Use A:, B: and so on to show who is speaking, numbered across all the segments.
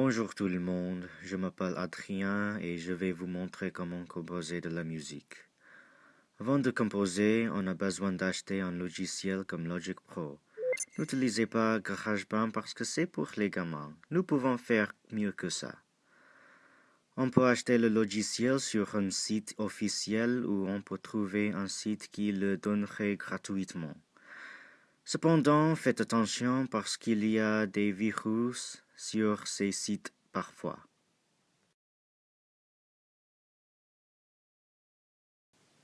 A: Bonjour tout le monde, je m'appelle Adrien et je vais vous montrer comment composer de la musique. Avant de composer, on a besoin d'acheter un logiciel comme Logic Pro. N'utilisez pas GarageBand parce que c'est pour les gamins. Nous pouvons faire mieux que ça. On peut acheter le logiciel sur un site officiel ou on peut trouver un site qui le donnerait gratuitement. Cependant, faites attention parce qu'il y a des virus sur ces sites parfois.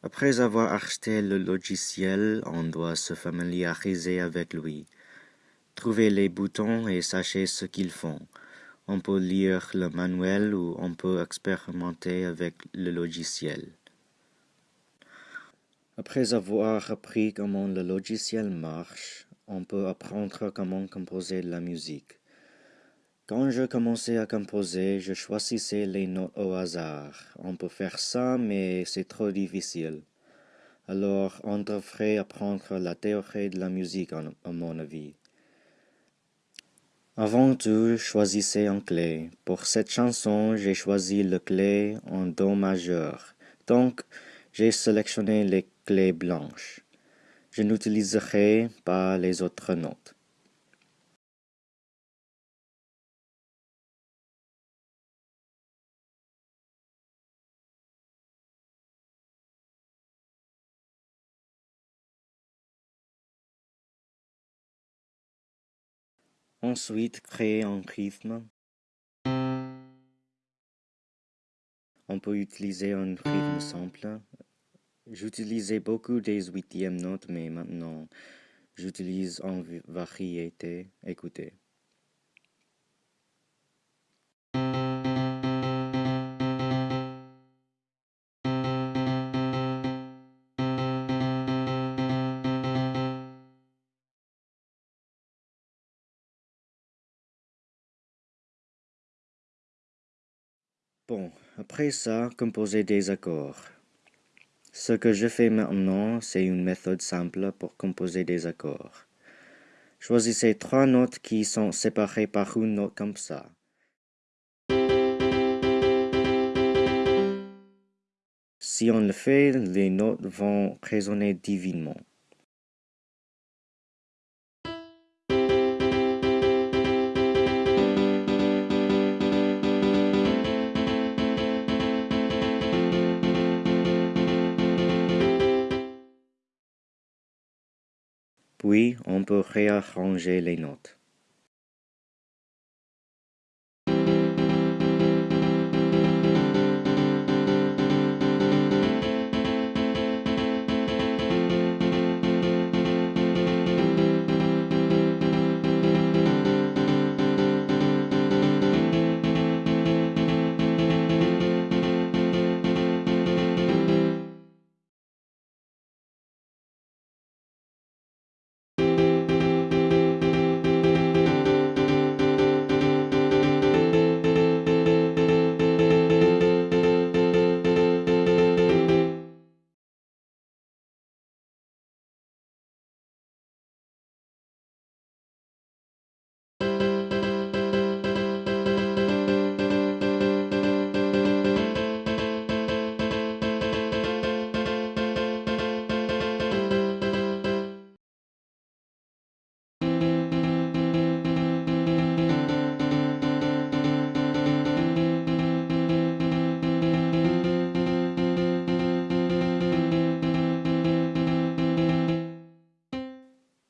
A: Après avoir acheté le logiciel, on doit se familiariser avec lui. Trouvez les boutons et sachez ce qu'ils font. On peut lire le manuel ou on peut expérimenter avec le logiciel. Après avoir appris comment le logiciel marche, on peut apprendre comment composer la musique. Quand je commençais à composer, je choisissais les notes au hasard. On peut faire ça, mais c'est trop difficile. Alors, on devrait apprendre la théorie de la musique, à mon avis. Avant tout, choisissez un clé. Pour cette chanson, j'ai choisi le clé en Do majeur. Donc, j'ai sélectionné les clés blanches. Je n'utiliserai pas les autres notes. Ensuite, créer un rythme. On peut utiliser un rythme simple. J'utilisais beaucoup des huitièmes notes, mais maintenant, j'utilise en variété. Écoutez. Bon, après ça, composer des accords. Ce que je fais maintenant, c'est une méthode simple pour composer des accords. Choisissez trois notes qui sont séparées par une note comme ça. Si on le fait, les notes vont résonner divinement. Puis, on peut réarranger les notes.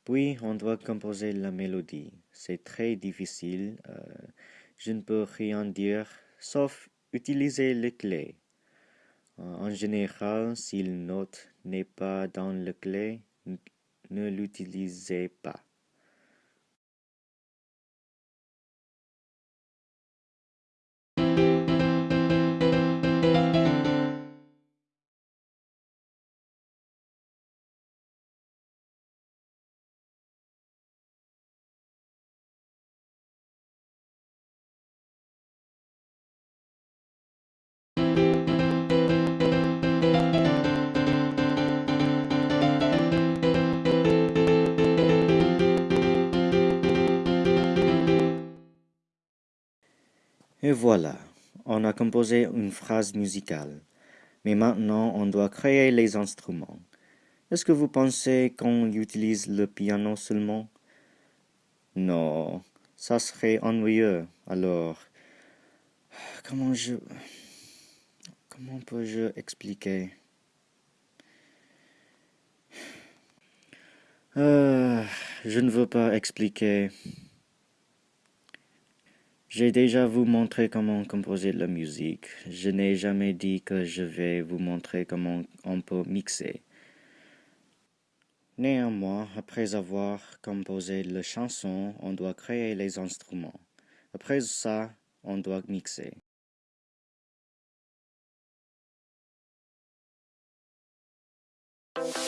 A: Puis, on doit composer la mélodie. C'est très difficile. Euh, je ne peux rien dire, sauf utiliser les clés. En général, si une note n'est pas dans le clé, ne l'utilisez pas. Et voilà, on a composé une phrase musicale. Mais maintenant, on doit créer les instruments. Est-ce que vous pensez qu'on utilise le piano seulement? Non, ça serait ennuyeux. Alors, comment je... Comment peux-je expliquer? Euh, Je ne veux pas expliquer. J'ai déjà vous montré comment composer la musique. Je n'ai jamais dit que je vais vous montrer comment on peut mixer. Néanmoins, après avoir composé la chanson, on doit créer les instruments. Après ça, on doit mixer. you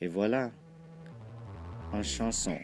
A: Et voilà, en chanson.